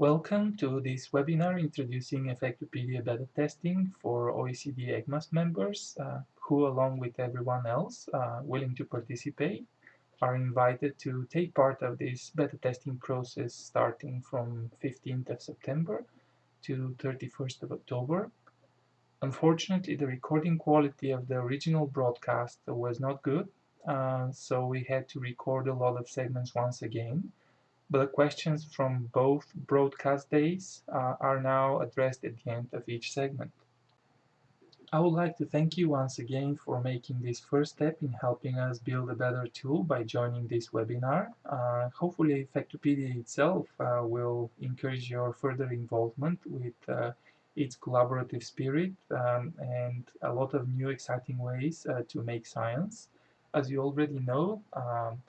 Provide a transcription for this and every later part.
Welcome to this webinar introducing Effectopedia beta testing for OECD ECMAS members uh, who, along with everyone else uh, willing to participate, are invited to take part of this beta testing process starting from 15th of September to 31st of October. Unfortunately, the recording quality of the original broadcast was not good, uh, so we had to record a lot of segments once again but the questions from both broadcast days uh, are now addressed at the end of each segment. I would like to thank you once again for making this first step in helping us build a better tool by joining this webinar. Uh, hopefully Effectopedia itself uh, will encourage your further involvement with uh, its collaborative spirit um, and a lot of new exciting ways uh, to make science. As you already know, um,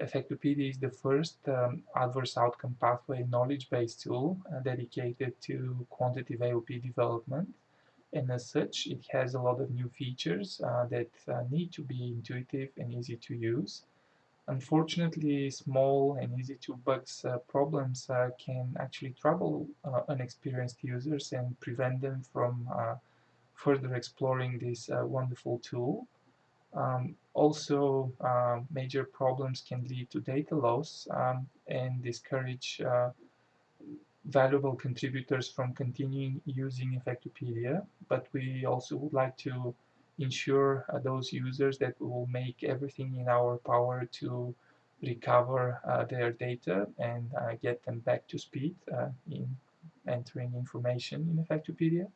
Effectopedia is the first um, adverse outcome pathway knowledge-based tool uh, dedicated to quantitative AOP development. And as such, it has a lot of new features uh, that uh, need to be intuitive and easy to use. Unfortunately, small and easy to bugs uh, problems uh, can actually trouble uh, unexperienced users and prevent them from further exploring this wonderful tool. Um, also, uh, major problems can lead to data loss um, and discourage uh, valuable contributors from continuing using Effectopedia, but we also would like to ensure uh, those users that we will make everything in our power to recover uh, their data and uh, get them back to speed uh, in entering information in Effectopedia.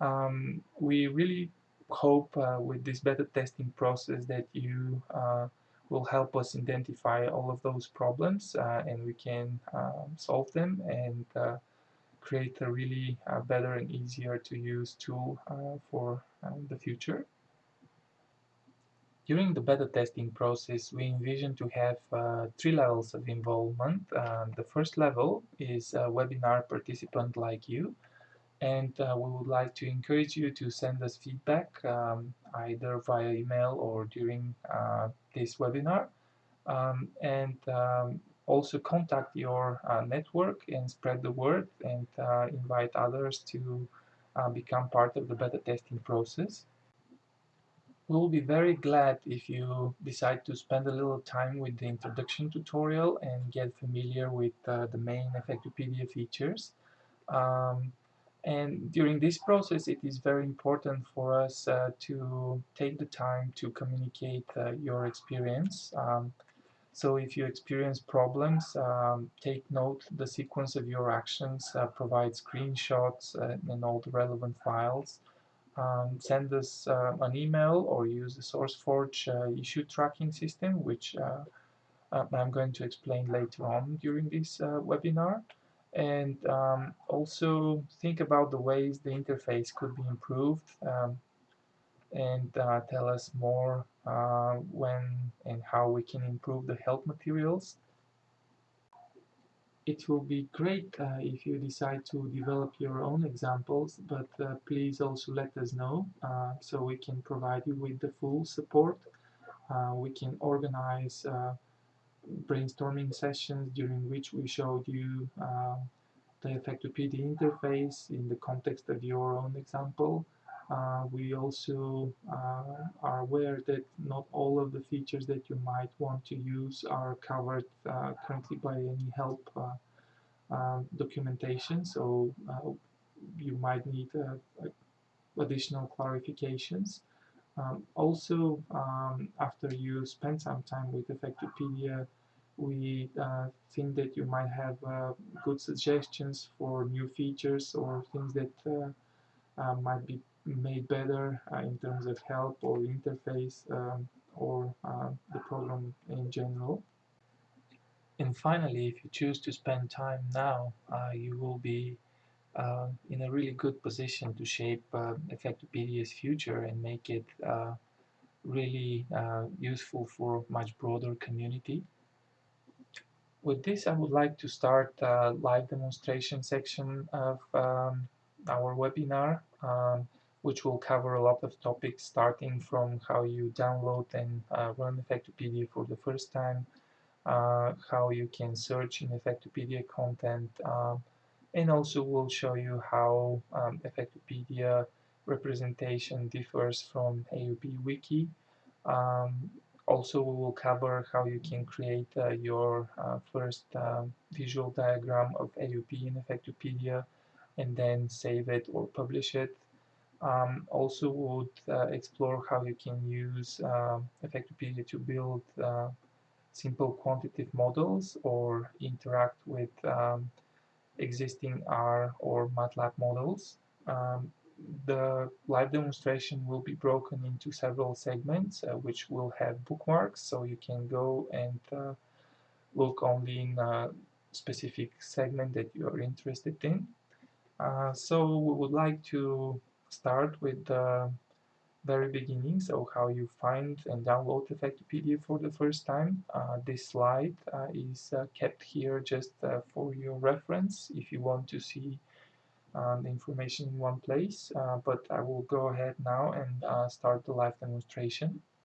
Um, we really hope uh, with this beta testing process that you uh, will help us identify all of those problems uh, and we can um, solve them and uh, create a really uh, better and easier to use tool uh, for the future. During the beta testing process, we envision to have three levels of involvement. the first level is a webinar participant like you and uh, we would like to encourage you to send us feedback um, either via email or during uh, this webinar um, and um, also contact your uh, network and spread the word and uh, invite others to uh, become part of the beta testing process. We'll be very glad if you decide to spend a little time with the introduction tutorial and get familiar with uh, the main Effectopedia features. Um, and during this process, it is very important for us uh, to take the time to communicate uh, your experience. Um, so if you experience problems, um, take note the sequence of your actions, uh, provide screenshots uh, and all the relevant files. Um, send us uh, an email or use the SourceForge uh, issue tracking system, which I'm going to explain later on during this webinar and um, also think about the ways the interface could be improved um, and uh, tell us more uh, when and how we can improve the help materials. It will be great uh, if you decide to develop your own examples, but uh, please also let us know uh, so we can provide you with the full support. Uh, we can organize brainstorming sessions during which we showed you uh, the Effectopedia interface in the context of your own example. Uh, we also uh, are aware that not all of the features that you might want to use are covered uh, currently by any help uh, uh, documentation, so uh, you might need additional clarifications. Um, also, um, after you spend some time with Effectopedia, we uh, think that you might have uh, good suggestions for new features or things that uh, uh might be made better uh, in terms of help or interface um, or uh, the program in general. And finally, if you choose to spend time now, you will be in a really good position to shape Effectopedia's future and make it really useful for much broader community. With this, I would like to start a live demonstration section of um, our webinar, um, which will cover a lot of topics starting from how you download and uh, run Effectopedia for the first time, uh, how you can search in Effectopedia content, uh, and also we'll show you how um, Effectopedia representation differs from AOP Wiki. Um, also, we will cover how you can create uh, your uh, first uh, visual diagram of AOP in Effectopedia and then save it or publish it. Um, also, would uh, explore how you can use uh, Effectopedia to build uh, simple quantitative models or interact with um, existing R or MATLAB models. Um, the live demonstration will be broken into several segments uh, which will have bookmarks so you can go and uh, look only in a specific segment that you are interested in. Uh, so we would like to start with the very beginning, so how you find and download the Effectopedia for the first time. Uh, this slide uh, is uh, kept here just for your reference if you want to see um, the information in one place, uh, but I will go ahead now and uh, start the live demonstration.